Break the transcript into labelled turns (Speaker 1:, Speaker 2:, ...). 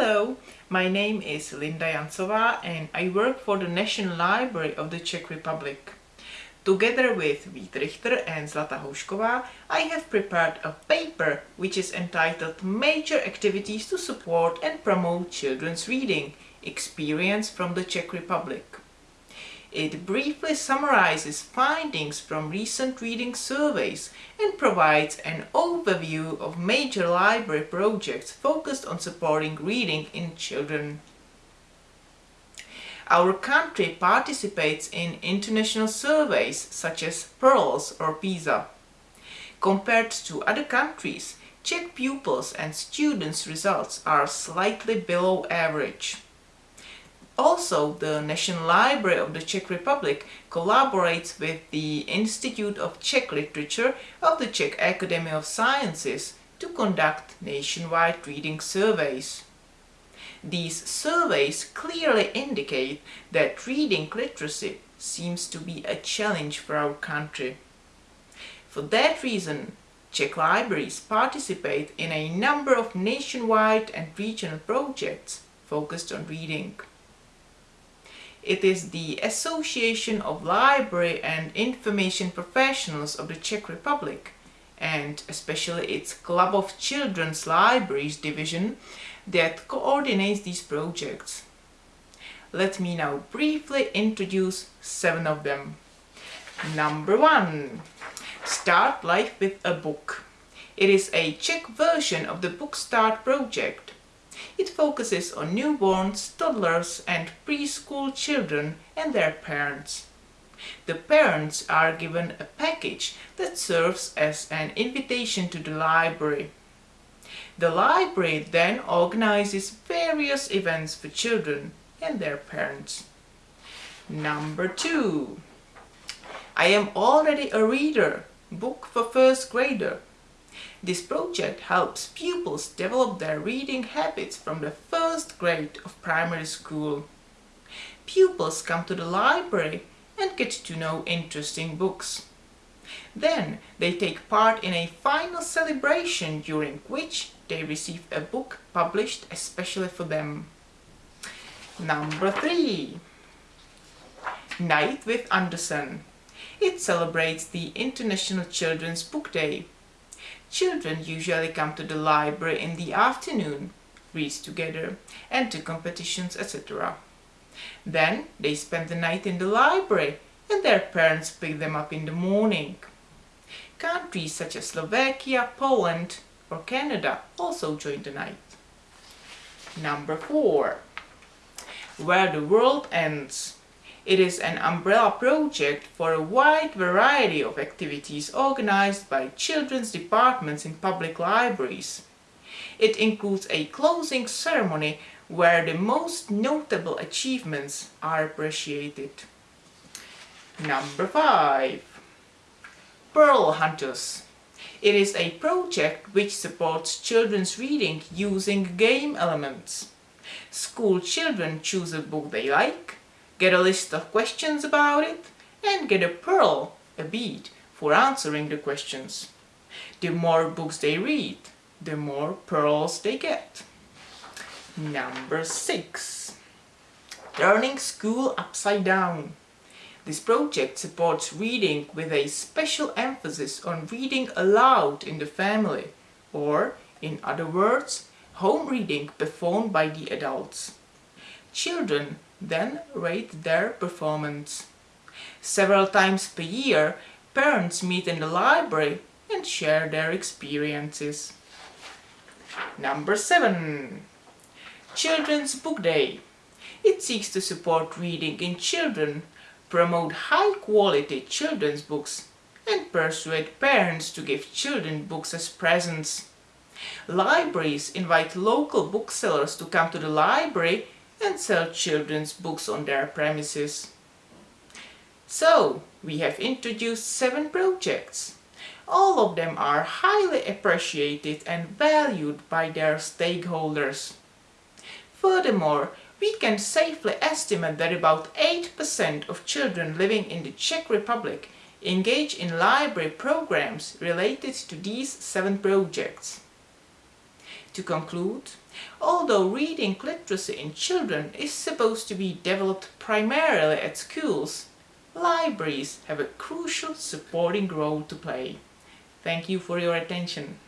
Speaker 1: Hello, my name is Linda Jancová and I work for the National Library of the Czech Republic. Together with Vít Richter and Zlata Houšková, I have prepared a paper which is entitled Major Activities to Support and Promote Children's Reading Experience from the Czech Republic. It briefly summarizes findings from recent reading surveys and provides an overview of major library projects focused on supporting reading in children. Our country participates in international surveys such as PIRLS or PISA. Compared to other countries, Czech pupils and students' results are slightly below average. Also, the National Library of the Czech Republic collaborates with the Institute of Czech Literature of the Czech Academy of Sciences to conduct nationwide reading surveys. These surveys clearly indicate that reading literacy seems to be a challenge for our country. For that reason, Czech libraries participate in a number of nationwide and regional projects focused on reading. It is the Association of Library and Information Professionals of the Czech Republic and especially its Club of Children's Libraries division that coordinates these projects. Let me now briefly introduce seven of them. Number one, Start Life with a Book. It is a Czech version of the Book Start project it focuses on newborns, toddlers and preschool children and their parents. The parents are given a package that serves as an invitation to the library. The library then organizes various events for children and their parents. Number two. I am already a reader. Book for first grader. This project helps pupils develop their reading habits from the first grade of primary school. Pupils come to the library and get to know interesting books. Then they take part in a final celebration during which they receive a book published especially for them. Number 3. Night with Andersen. It celebrates the International Children's Book Day Children usually come to the library in the afternoon, read together, enter competitions, etc. Then they spend the night in the library and their parents pick them up in the morning. Countries such as Slovakia, Poland or Canada also join the night. Number 4. Where the World Ends it is an umbrella project for a wide variety of activities organized by children's departments in public libraries. It includes a closing ceremony where the most notable achievements are appreciated. Number 5. Pearl Hunters. It is a project which supports children's reading using game elements. School children choose a book they like get a list of questions about it, and get a pearl, a bead, for answering the questions. The more books they read, the more pearls they get. Number 6. Turning School Upside Down. This project supports reading with a special emphasis on reading aloud in the family, or, in other words, home reading performed by the adults. Children then rate their performance. Several times per year, parents meet in the library and share their experiences. Number 7. Children's Book Day. It seeks to support reading in children, promote high-quality children's books and persuade parents to give children books as presents. Libraries invite local booksellers to come to the library and sell children's books on their premises. So, we have introduced seven projects. All of them are highly appreciated and valued by their stakeholders. Furthermore, we can safely estimate that about 8% of children living in the Czech Republic engage in library programs related to these seven projects. To conclude, Although reading literacy in children is supposed to be developed primarily at schools, libraries have a crucial supporting role to play. Thank you for your attention.